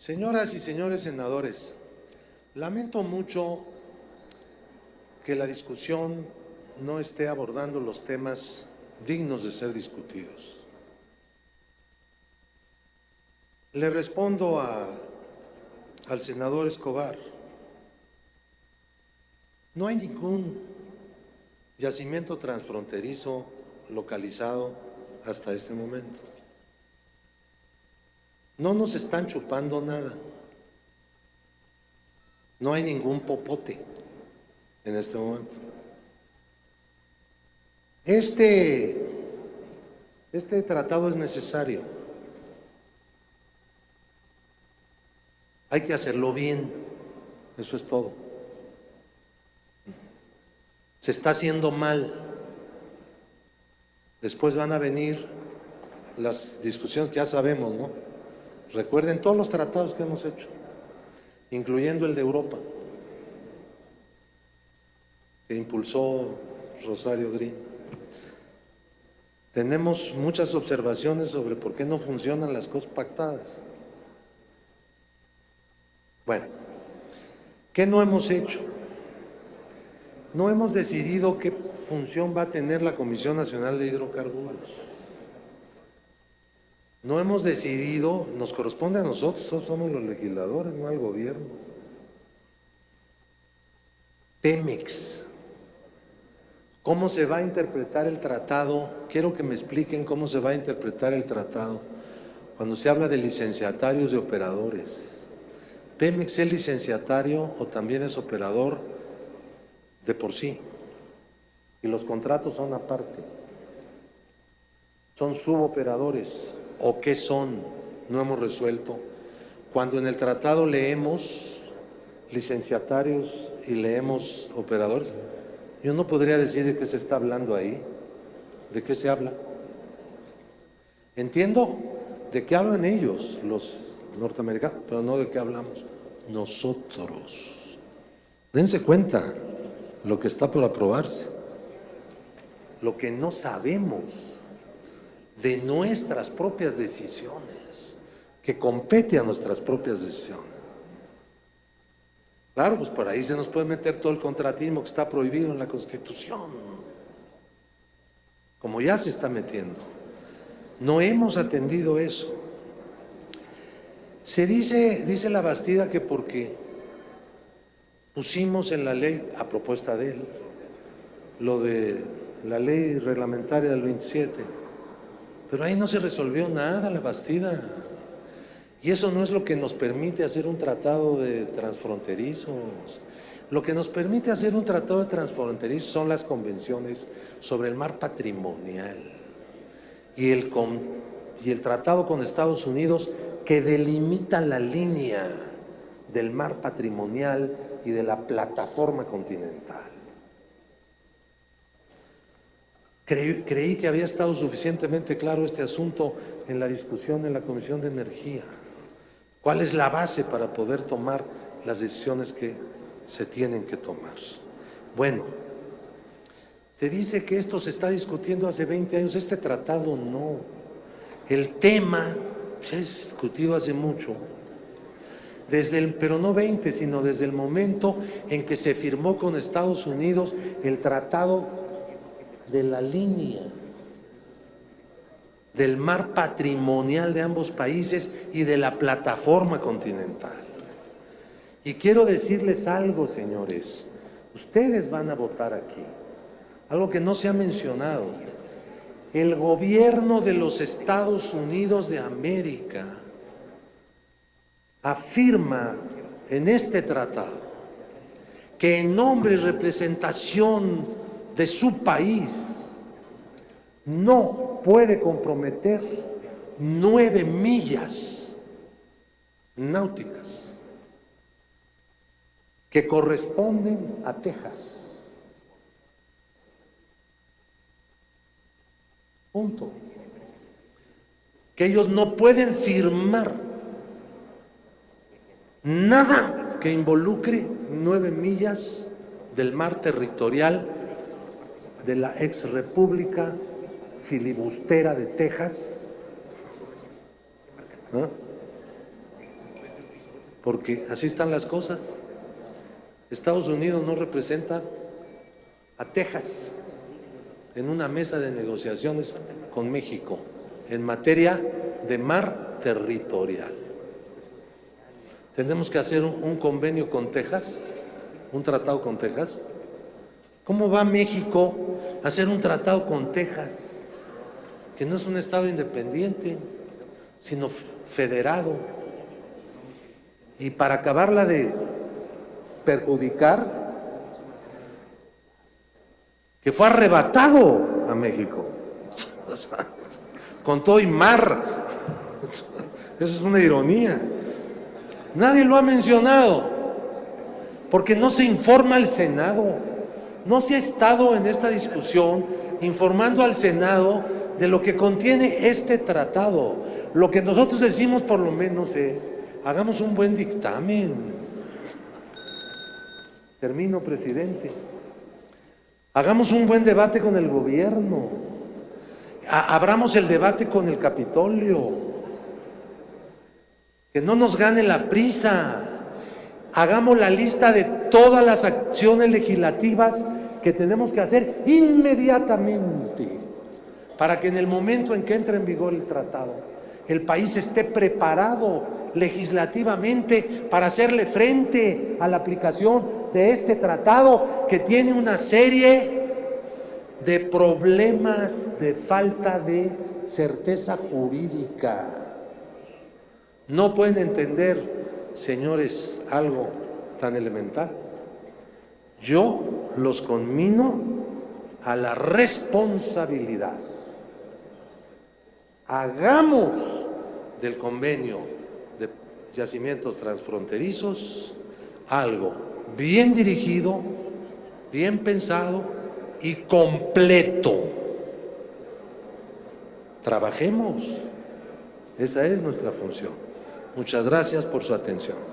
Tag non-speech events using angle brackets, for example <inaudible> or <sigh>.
Señoras y señores senadores, lamento mucho que la discusión no esté abordando los temas dignos de ser discutidos. Le respondo a, al senador Escobar. No hay ningún yacimiento transfronterizo localizado hasta este momento. No nos están chupando nada. No hay ningún popote en este momento. Este, este tratado es necesario. Hay que hacerlo bien. Eso es todo. Se está haciendo mal. Después van a venir las discusiones que ya sabemos, ¿no? Recuerden todos los tratados que hemos hecho, incluyendo el de Europa, que impulsó Rosario Green. Tenemos muchas observaciones sobre por qué no funcionan las cosas pactadas. Bueno, ¿qué no hemos hecho? No hemos decidido qué función va a tener la Comisión Nacional de Hidrocarburos. No hemos decidido, nos corresponde a nosotros, somos los legisladores, no al gobierno. Pemex. ¿Cómo se va a interpretar el tratado? Quiero que me expliquen cómo se va a interpretar el tratado cuando se habla de licenciatarios de operadores. ¿Pemex es licenciatario o también es operador de por sí? Y los contratos son aparte. Son suboperadores o qué son, no hemos resuelto. Cuando en el tratado leemos licenciatarios y leemos operadores, yo no podría decir de qué se está hablando ahí, de qué se habla. Entiendo de qué hablan ellos, los norteamericanos, pero no de qué hablamos nosotros. Dense cuenta lo que está por aprobarse, lo que no sabemos de nuestras propias decisiones, que compete a nuestras propias decisiones. Claro, pues por ahí se nos puede meter todo el contratismo que está prohibido en la Constitución, como ya se está metiendo. No hemos atendido eso. Se dice, dice la Bastida que porque pusimos en la ley, a propuesta de él, lo de la ley reglamentaria del 27, pero ahí no se resolvió nada la Bastida. Y eso no es lo que nos permite hacer un tratado de transfronterizos. Lo que nos permite hacer un tratado de transfronterizos son las convenciones sobre el mar patrimonial y el, y el tratado con Estados Unidos que delimita la línea del mar patrimonial y de la plataforma continental. Creí, que había estado suficientemente claro este asunto en la discusión en la Comisión de Energía. ¿Cuál es la base para poder tomar las decisiones que se tienen que tomar? Bueno, se dice que esto se está discutiendo hace 20 años, este tratado no. El tema se ha discutido hace mucho, desde el, pero no 20, sino desde el momento en que se firmó con Estados Unidos el tratado de la línea del mar patrimonial de ambos países y de la plataforma continental. Y quiero decirles algo, señores, ustedes van a votar aquí, algo que no se ha mencionado. El gobierno de los Estados Unidos de América afirma en este tratado que en nombre y representación de su país no puede comprometer nueve millas náuticas que corresponden a Texas. Punto. Que ellos no pueden firmar nada que involucre nueve millas del mar territorial de la ex república filibustera de Texas. porque así están las cosas. Estados Unidos no representa a Texas en una mesa de negociaciones con México en materia de mar territorial. Tenemos que hacer un, convenio con Texas, un tratado con Texas. ¿Cómo va México a hacer un tratado con Texas, que no es un estado independiente, sino federado? Y para acabarla de perjudicar, que fue arrebatado a México, <laughs> con todo y mar. <laughs> Eso es una ironía. Nadie lo ha mencionado, porque no se informa al Senado. No se ha estado en esta discusión informando al Senado de lo que contiene este tratado. Lo que nosotros decimos por lo menos es, hagamos un buen dictamen. Termino, presidente. Hagamos un buen debate con el gobierno. Abramos el debate con el Capitolio. Que no nos gane la prisa. Hagamos la lista de todas las acciones legislativas que tenemos que hacer inmediatamente para que en el momento en que entre en vigor el tratado, el país esté preparado legislativamente para hacerle frente a la aplicación de este tratado que tiene una serie de problemas de falta de certeza jurídica. No pueden entender, señores, algo tan elemental. Yo los conmino a la responsabilidad. Hagamos del convenio de yacimientos transfronterizos algo bien dirigido, bien pensado y completo. Trabajemos. Esa es nuestra función. Muchas gracias por su atención.